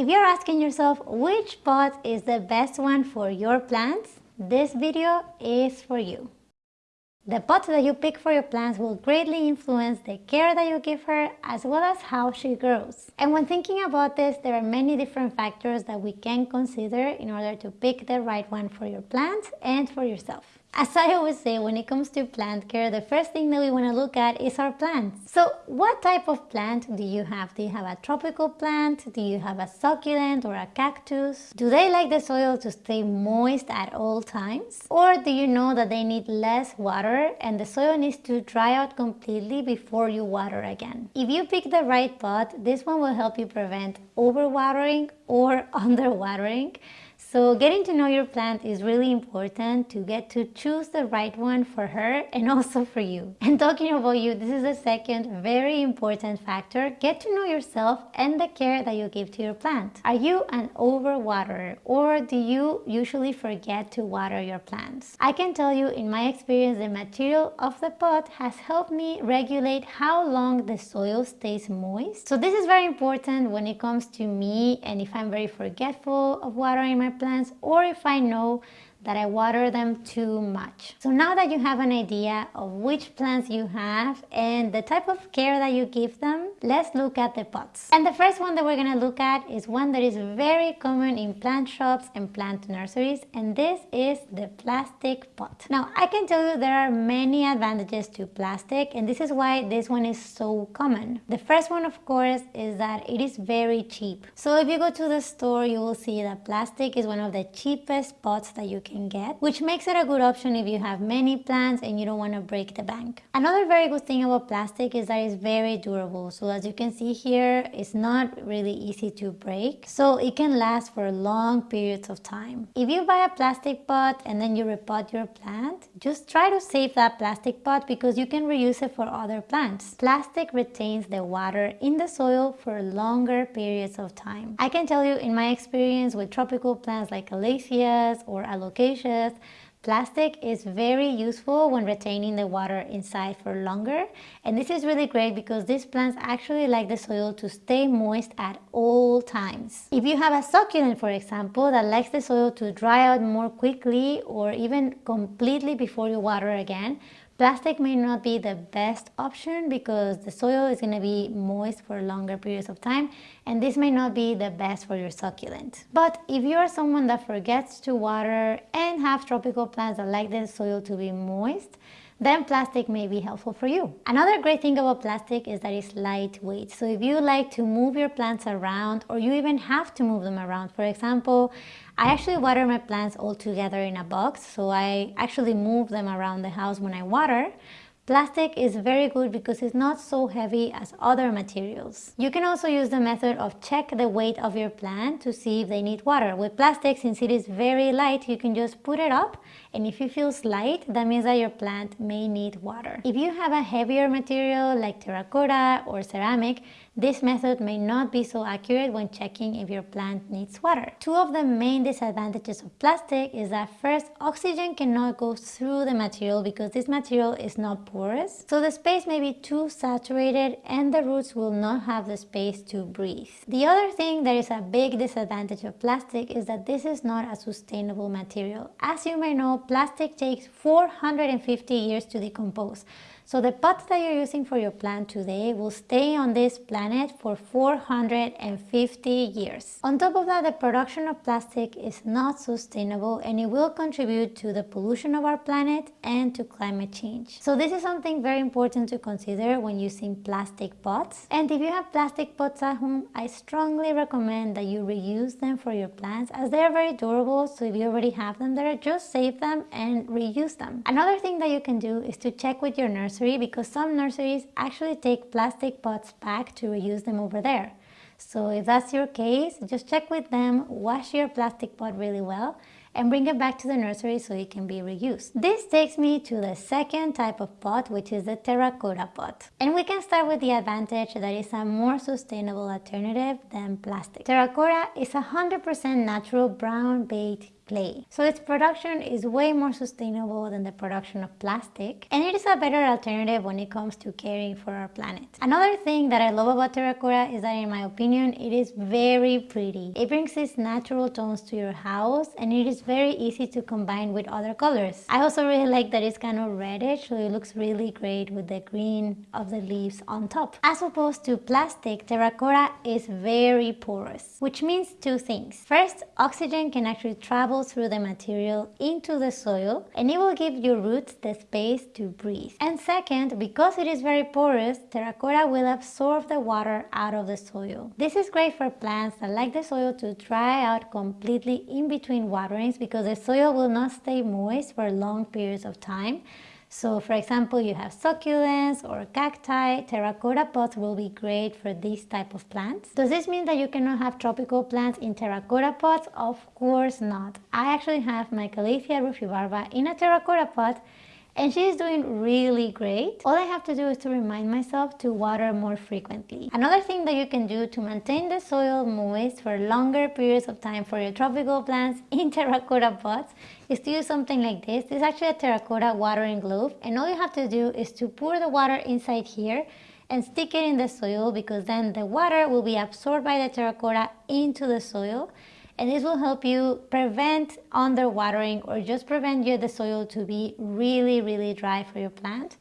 If you're asking yourself which pot is the best one for your plants, this video is for you. The pot that you pick for your plants will greatly influence the care that you give her as well as how she grows. And when thinking about this, there are many different factors that we can consider in order to pick the right one for your plants and for yourself. As I always say, when it comes to plant care, the first thing that we want to look at is our plants. So what type of plant do you have? Do you have a tropical plant? Do you have a succulent or a cactus? Do they like the soil to stay moist at all times? Or do you know that they need less water and the soil needs to dry out completely before you water again? If you pick the right pot, this one will help you prevent overwatering or underwatering so getting to know your plant is really important to get to choose the right one for her and also for you. And talking about you, this is the second very important factor. Get to know yourself and the care that you give to your plant. Are you an overwaterer or do you usually forget to water your plants? I can tell you in my experience the material of the pot has helped me regulate how long the soil stays moist. So this is very important when it comes to me and if I'm very forgetful of watering my plants or if I know that I water them too much. So now that you have an idea of which plants you have and the type of care that you give them, let's look at the pots. And the first one that we're gonna look at is one that is very common in plant shops and plant nurseries and this is the plastic pot. Now I can tell you there are many advantages to plastic and this is why this one is so common. The first one of course is that it is very cheap. So if you go to the store you will see that plastic is one of the cheapest pots that you can can get, which makes it a good option if you have many plants and you don't want to break the bank. Another very good thing about plastic is that it's very durable. So as you can see here, it's not really easy to break. So it can last for long periods of time. If you buy a plastic pot and then you repot your plant, just try to save that plastic pot because you can reuse it for other plants. Plastic retains the water in the soil for longer periods of time. I can tell you in my experience with tropical plants like calatheas or alocasia Plastic is very useful when retaining the water inside for longer and this is really great because these plants actually like the soil to stay moist at all times. If you have a succulent for example that likes the soil to dry out more quickly or even completely before you water again, Plastic may not be the best option because the soil is going to be moist for longer periods of time and this may not be the best for your succulent. But if you are someone that forgets to water and have tropical plants that like the soil to be moist, then plastic may be helpful for you. Another great thing about plastic is that it's lightweight. So if you like to move your plants around or you even have to move them around, for example, I actually water my plants all together in a box. So I actually move them around the house when I water. Plastic is very good because it's not so heavy as other materials. You can also use the method of check the weight of your plant to see if they need water. With plastic, since it is very light, you can just put it up and if it feels light, that means that your plant may need water. If you have a heavier material like terracotta or ceramic, this method may not be so accurate when checking if your plant needs water. Two of the main disadvantages of plastic is that first, oxygen cannot go through the material because this material is not porous. So the space may be too saturated and the roots will not have the space to breathe. The other thing that is a big disadvantage of plastic is that this is not a sustainable material. As you may know, plastic takes 450 years to decompose. So the pots that you're using for your plant today will stay on this planet for 450 years. On top of that, the production of plastic is not sustainable and it will contribute to the pollution of our planet and to climate change. So this is something very important to consider when using plastic pots. And if you have plastic pots at home, I strongly recommend that you reuse them for your plants as they are very durable. So if you already have them there, just save them and reuse them. Another thing that you can do is to check with your nursery nursery because some nurseries actually take plastic pots back to reuse them over there. So if that's your case, just check with them, wash your plastic pot really well and bring it back to the nursery so it can be reused. This takes me to the second type of pot, which is the terracotta pot. And we can start with the advantage that it's a more sustainable alternative than plastic. Terracotta is a 100% natural brown baked clay. So its production is way more sustainable than the production of plastic and it is a better alternative when it comes to caring for our planet. Another thing that I love about terracotta is that in my opinion it is very pretty. It brings its natural tones to your house and it is very easy to combine with other colors. I also really like that it's kind of reddish so it looks really great with the green of the leaves on top. As opposed to plastic, terracotta is very porous which means two things. First, oxygen can actually travel through the material into the soil and it will give your roots the space to breathe. And second, because it is very porous, terracotta will absorb the water out of the soil. This is great for plants that like the soil to dry out completely in between waterings because the soil will not stay moist for long periods of time so for example, you have succulents or cacti, terracotta pots will be great for this type of plants. Does this mean that you cannot have tropical plants in terracotta pots? Of course not. I actually have my Calathea rufibarba in a terracotta pot and she's doing really great. All I have to do is to remind myself to water more frequently. Another thing that you can do to maintain the soil moist for longer periods of time for your tropical plants in terracotta pots is to use something like this. This is actually a terracotta watering globe and all you have to do is to pour the water inside here and stick it in the soil because then the water will be absorbed by the terracotta into the soil and this will help you prevent underwatering or just prevent you the soil to be really really dry for your plant.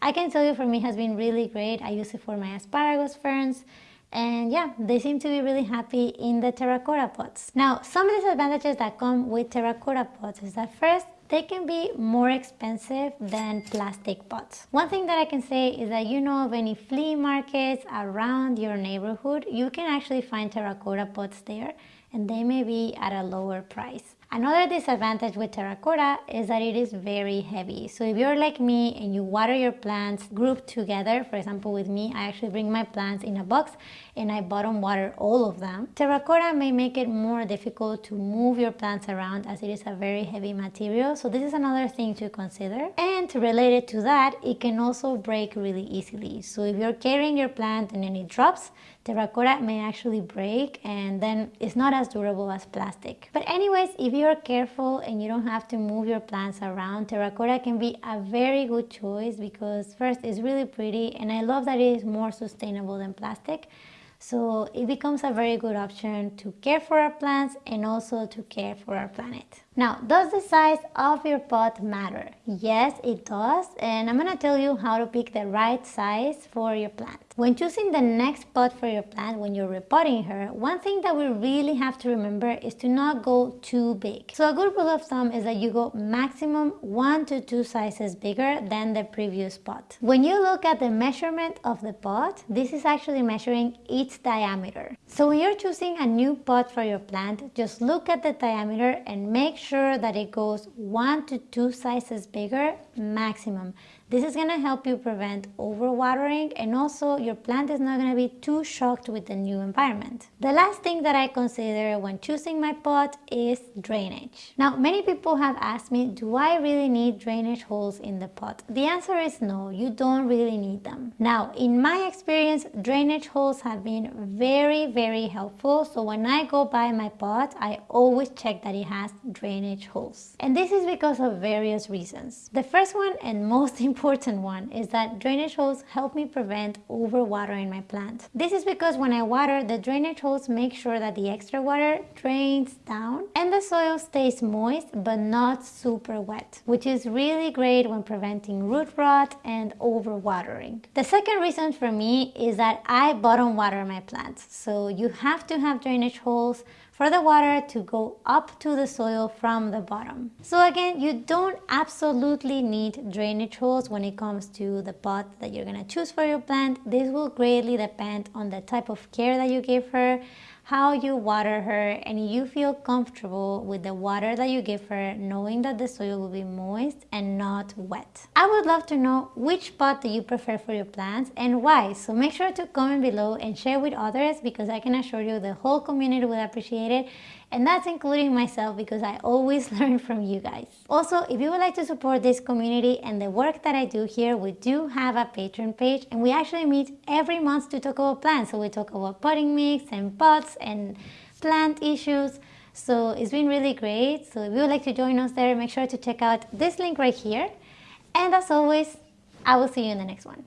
I can tell you for me has been really great. I use it for my asparagus ferns and yeah, they seem to be really happy in the terracotta pots. Now, some of the disadvantages that come with terracotta pots is that first, they can be more expensive than plastic pots. One thing that I can say is that you know of any flea markets around your neighborhood, you can actually find terracotta pots there and they may be at a lower price. Another disadvantage with terracotta is that it is very heavy. So if you're like me and you water your plants grouped together, for example with me, I actually bring my plants in a box and I bottom water all of them. Terracotta may make it more difficult to move your plants around as it is a very heavy material. So this is another thing to consider. And related to that, it can also break really easily. So if you're carrying your plant and then it drops, terracotta may actually break and then it's not as durable as plastic. But anyways, if you're careful and you don't have to move your plants around, terracotta can be a very good choice because first it's really pretty and I love that it is more sustainable than plastic. So it becomes a very good option to care for our plants and also to care for our planet. Now, does the size of your pot matter? Yes, it does. And I'm gonna tell you how to pick the right size for your plant. When choosing the next pot for your plant, when you're repotting her, one thing that we really have to remember is to not go too big. So a good rule of thumb is that you go maximum one to two sizes bigger than the previous pot. When you look at the measurement of the pot, this is actually measuring its diameter. So when you're choosing a new pot for your plant, just look at the diameter and make sure that it goes one to two sizes bigger maximum. This is going to help you prevent overwatering and also your plant is not going to be too shocked with the new environment. The last thing that I consider when choosing my pot is drainage. Now many people have asked me, do I really need drainage holes in the pot? The answer is no, you don't really need them. Now in my experience, drainage holes have been very very helpful. So when I go buy my pot, I always check that it has drainage holes. And this is because of various reasons. The first one and most important important one is that drainage holes help me prevent overwatering my plant. This is because when I water, the drainage holes make sure that the extra water drains down and the soil stays moist but not super wet, which is really great when preventing root rot and overwatering. The second reason for me is that I bottom water my plants. So you have to have drainage holes for the water to go up to the soil from the bottom. So again, you don't absolutely need drainage holes when it comes to the pot that you're gonna choose for your plant. This will greatly depend on the type of care that you give her, how you water her and you feel comfortable with the water that you give her knowing that the soil will be moist and not wet. I would love to know which pot do you prefer for your plants and why so make sure to comment below and share with others because I can assure you the whole community will appreciate it and that's including myself because I always learn from you guys. Also, if you would like to support this community and the work that I do here, we do have a Patreon page and we actually meet every month to talk about plants. So we talk about potting mix and pots and plant issues. So it's been really great. So if you would like to join us there, make sure to check out this link right here. And as always, I will see you in the next one.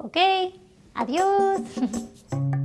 Okay, adios.